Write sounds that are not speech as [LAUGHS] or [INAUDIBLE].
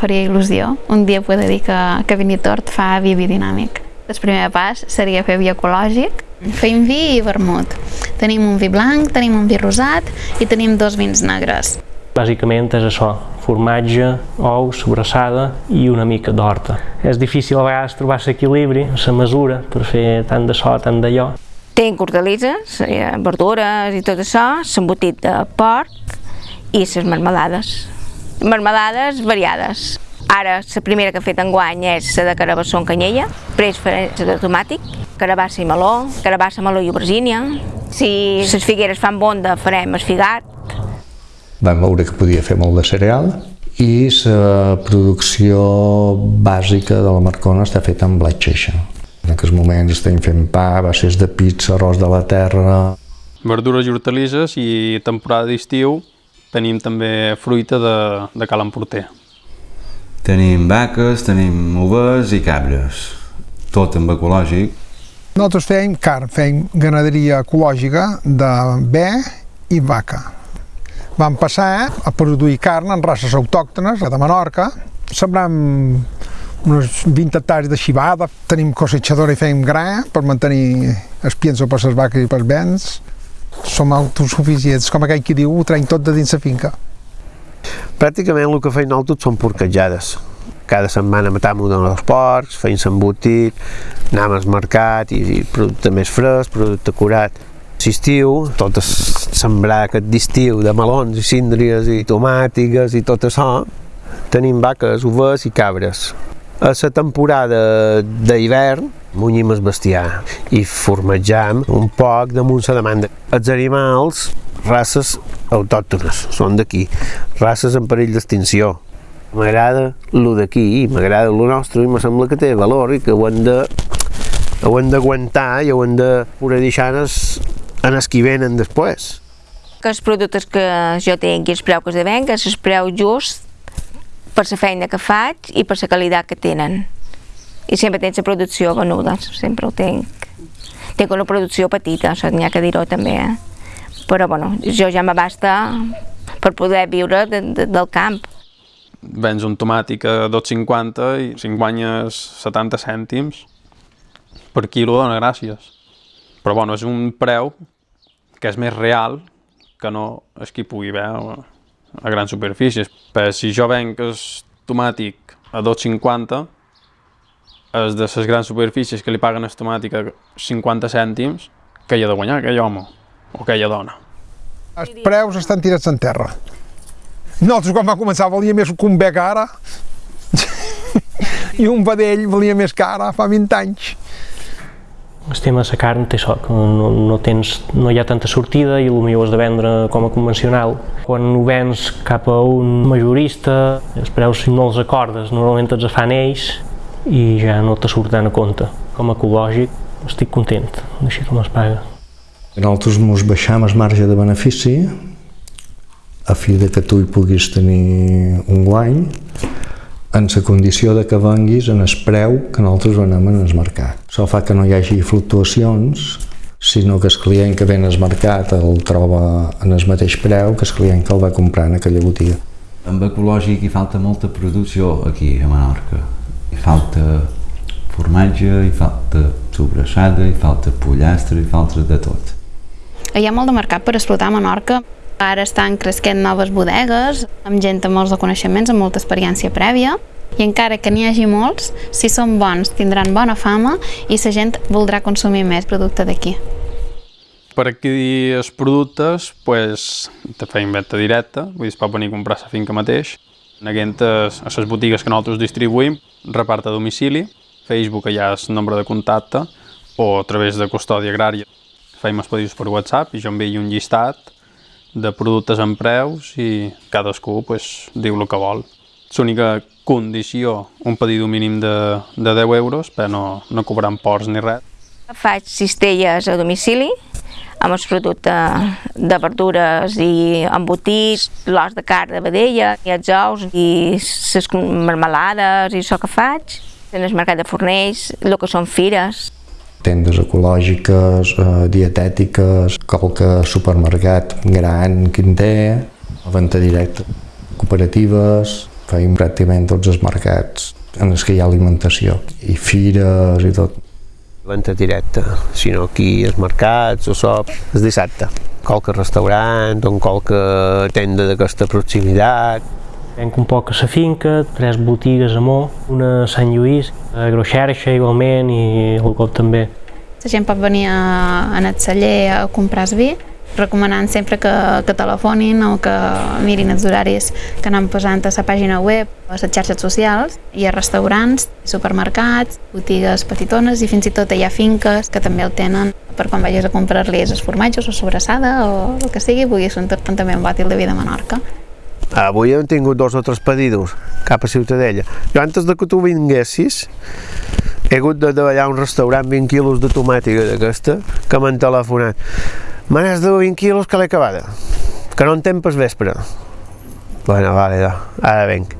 faria il·lusió un dia poder dir que, que Vinitort fa vi biodinàmic. El primer pas seria fer vi ecològic. Fem vi i vermut. Tenim un vi blanc, tenim un vi rosat i tenim dos vins negres. Bàsicament és això, formatge, ous, sobrassada i una mica d'horta. És difícil a vegades trobar l'equilibri, la mesura, per fer tant de so, tant d'allò. Tinc hortalisses, eh, verdures i tot això, l'embotit de porc i les marmelades. Marmelades variades. Ara, la primera que he fet enguany és la de carabassó amb canyella, després faré la de tomàtic, carabassa i meló, carabassa, meló i aubergínia. Si les figueres fan bonda, farem esfigat. Vam veure que podia fer molt de cereal i la producció bàsica de la Marcona està feta amb blat xeixa. En aquests moments estem fent pa, bases de pizza, arròs de la terra... Verdures i hortalisses i temporada d'estiu tenim també fruita de, de Cal Emporter. Tenim vaques, tenim ovelles i cabres, tot amb ecològic. Nosaltres fèiem carn, fèiem ganaderia ecològica de bé i vaca. Vam passar a produir carn en races autòctones de Menorca, sembrant uns 20 hectares de xivada, tenim cosechadora i fèiem gra per mantenir els pienso per les vaques i pels vents. Som autosuficients, com aquell qui diu, ho traiem tot de dins la finca. Pràcticament el que feim nosaltres són porquejades. Cada setmana matam un dels porcs, feim s'embotit, anem al mercat i, i producte més fresc, producte curat. L'estiu, tot es sembrar aquest d'estiu de melons i síndries i tomàtiques i tot això, tenim vaques, ovelles i cabres. A la temporada d'hivern munyim el bestiar i formatjam un poc damunt la demanda. Els animals, races autòctones, són d'aquí, races en perill d'extinció. M'agrada el d'aquí m'agrada el nostre i me sembla que té valor i que ho hem de ho hem d'aguantar i ho hem de poder deixar en els, en els qui venen després. Que els productes que jo tinc i els preu que es deven, que és el preu just per la feina que faig i per la qualitat que tenen. I sempre tens la producció venuda, sempre ho tinc. Tinc una producció petita, això n'hi ha que dir-ho també, eh? però bueno, jo ja m'abasta per poder viure de, de, del camp. Vens un tomàtic a 2,50 i si en guanyes 70 cèntims per quilo dona gràcies. Però bueno, és un preu que és més real que no és qui pugui veure a grans superfícies. Però si jo venc el tomàtic a 2,50, és de les grans superfícies que li paguen el tomàtic a 50 cèntims, que hi ha de guanyar aquell home o aquella dona. Els preus estan tirats en terra. Nosaltres quan va començar valia més que un bec ara [LAUGHS] i un vedell valia més que ara fa 20 anys. El tema de la carn té que no, no, tens, no hi ha tanta sortida i potser has de vendre com a convencional. Quan ho vens cap a un majorista, els preus no els acordes, normalment els fan ells i ja no te surten a compte. Com a ecològic estic content, així com es paga. Nosaltres ens baixam el marge de benefici a fi de que tu hi puguis tenir un guany en la condició de que venguis en el preu que nosaltres venem en el mercat. Això fa que no hi hagi fluctuacions, sinó que el client que ven al mercat el troba en el mateix preu que el client que el va comprar en aquella botiga. Amb ecològic hi falta molta producció aquí a Menorca. Hi falta formatge, hi falta sobrassada, hi falta pollastre, hi falta de tot. Hi ha molt de mercat per explotar a Menorca. Ara estan cresquent noves bodegues, amb gent amb molts de coneixements, amb molta experiència prèvia, i encara que n'hi hagi molts, si són bons tindran bona fama i la gent voldrà consumir més producte d'aquí. Per adquirir els productes, pues, te feim venda directa, vull dir, es pot venir a comprar a la finca mateix. Neguent a les botigues que nosaltres distribuïm, repart a domicili, Facebook hi ha el nombre de contacte, o a través de custòdia agrària. Feim els pedidos per WhatsApp i jo envio un llistat de productes amb preus i cadascú pues, diu el que vol. L'única condició, un pedido mínim de, de 10 euros, però no, no cobrant ports ni res. Faig cistelles a domicili, amb els productes de verdures i embotits, l'os de carn de vedella, i els ous i les marmelades i això que faig. En el mercat de Fornells, el que són fires. Tendes ecològiques, eh, dietètiques, qualque supermercat gran, quinter, venda directa, cooperatives, Feim pràcticament tots els mercats en els que hi ha alimentació, i fires i tot. Venta directa, sinó aquí els mercats o sop, el dissabte. Qualque restaurant o qualque tenda d'aquesta proximitat. Venc un poc a la finca, tres botigues a Mó, una a Sant Lluís, a Groixerxa igualment i el cop també. La gent pot venir a, en el celler a comprar el vi, recomanant sempre que, que telefonin o que mirin els horaris que anem posant a la pàgina web, a les xarxes socials, hi ha restaurants, supermercats, botigues petitones i fins i tot hi ha finques que també el tenen per quan vagis a comprar-li els formatges o sobrassada o el que sigui, puguis entornar també un bòtil de vi de Menorca. Avui hem tingut dos o tres pedidos cap a Ciutadella. Jo antes de que tu vinguessis he hagut de treballar un restaurant 20 quilos de tomàtica d'aquesta que m'han telefonat. Me n'has de 20 quilos que l'he acabada, que no en temps vespre. Bueno, vale, ja. ara venc.